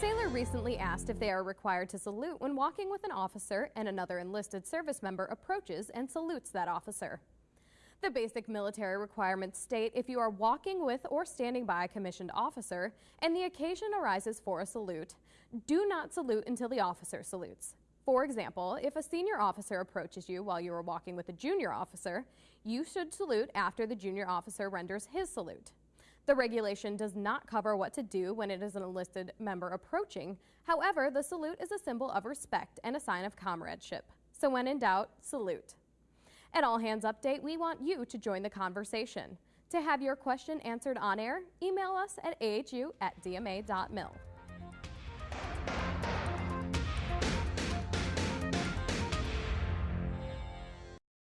sailor recently asked if they are required to salute when walking with an officer and another enlisted service member approaches and salutes that officer. The basic military requirements state if you are walking with or standing by a commissioned officer and the occasion arises for a salute, do not salute until the officer salutes. For example, if a senior officer approaches you while you are walking with a junior officer, you should salute after the junior officer renders his salute. The regulation does not cover what to do when it is an enlisted member approaching. However, the salute is a symbol of respect and a sign of comradeship. So when in doubt, salute. At All Hands Update, we want you to join the conversation. To have your question answered on air, email us at ahu at dma.mil.